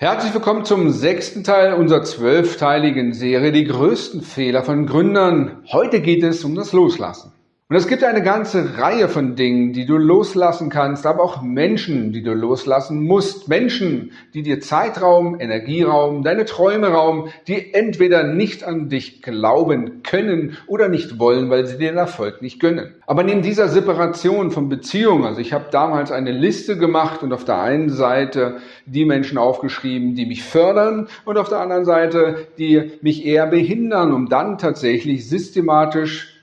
Herzlich willkommen zum sechsten Teil unserer zwölfteiligen Serie Die größten Fehler von Gründern. Heute geht es um das Loslassen. Und es gibt eine ganze Reihe von Dingen, die du loslassen kannst, aber auch Menschen, die du loslassen musst. Menschen, die dir Zeitraum, Energieraum, deine Träume rauben, die entweder nicht an dich glauben können oder nicht wollen, weil sie den Erfolg nicht gönnen. Aber neben dieser Separation von Beziehungen, also ich habe damals eine Liste gemacht und auf der einen Seite die Menschen aufgeschrieben, die mich fördern und auf der anderen Seite die mich eher behindern, um dann tatsächlich systematisch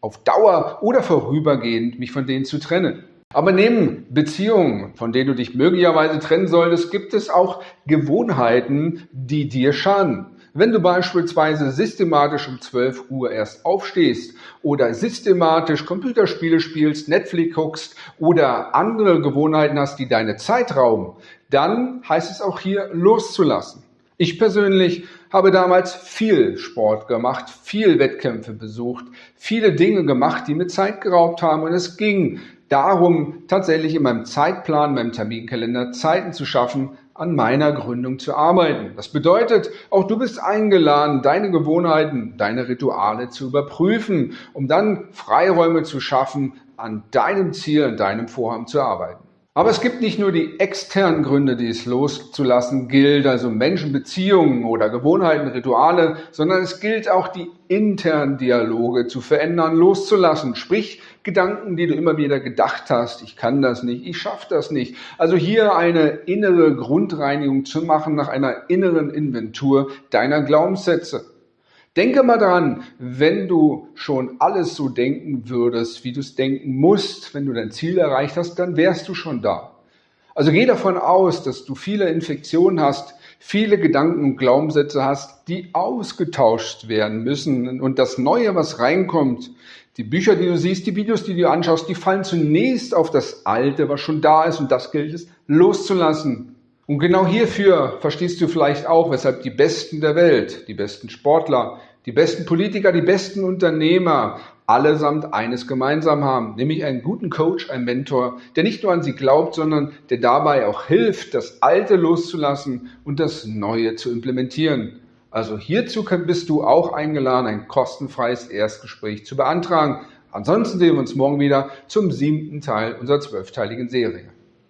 auf Dauer oder vorübergehend mich von denen zu trennen. Aber neben Beziehungen, von denen du dich möglicherweise trennen solltest, gibt es auch Gewohnheiten, die dir schaden. Wenn du beispielsweise systematisch um 12 Uhr erst aufstehst oder systematisch Computerspiele spielst, Netflix guckst oder andere Gewohnheiten hast, die deine Zeit rauben, dann heißt es auch hier loszulassen. Ich persönlich habe damals viel Sport gemacht, viel Wettkämpfe besucht, viele Dinge gemacht, die mir Zeit geraubt haben. Und es ging darum, tatsächlich in meinem Zeitplan, meinem Terminkalender Zeiten zu schaffen, an meiner Gründung zu arbeiten. Das bedeutet, auch du bist eingeladen, deine Gewohnheiten, deine Rituale zu überprüfen, um dann Freiräume zu schaffen, an deinem Ziel, an deinem Vorhaben zu arbeiten. Aber es gibt nicht nur die externen Gründe, die es loszulassen gilt, also Menschenbeziehungen oder Gewohnheiten, Rituale, sondern es gilt auch die internen Dialoge zu verändern, loszulassen. Sprich, Gedanken, die du immer wieder gedacht hast, ich kann das nicht, ich schaffe das nicht. Also hier eine innere Grundreinigung zu machen nach einer inneren Inventur deiner Glaubenssätze. Denke mal dran, wenn du schon alles so denken würdest, wie du es denken musst, wenn du dein Ziel erreicht hast, dann wärst du schon da. Also geh davon aus, dass du viele Infektionen hast, viele Gedanken und Glaubenssätze hast, die ausgetauscht werden müssen. Und das Neue, was reinkommt, die Bücher, die du siehst, die Videos, die du anschaust, die fallen zunächst auf das Alte, was schon da ist. Und das gilt es loszulassen. Und genau hierfür verstehst du vielleicht auch, weshalb die Besten der Welt, die besten Sportler, die besten Politiker, die besten Unternehmer allesamt eines gemeinsam haben, nämlich einen guten Coach, einen Mentor, der nicht nur an sie glaubt, sondern der dabei auch hilft, das Alte loszulassen und das Neue zu implementieren. Also hierzu bist du auch eingeladen, ein kostenfreies Erstgespräch zu beantragen. Ansonsten sehen wir uns morgen wieder zum siebten Teil unserer zwölfteiligen Serie.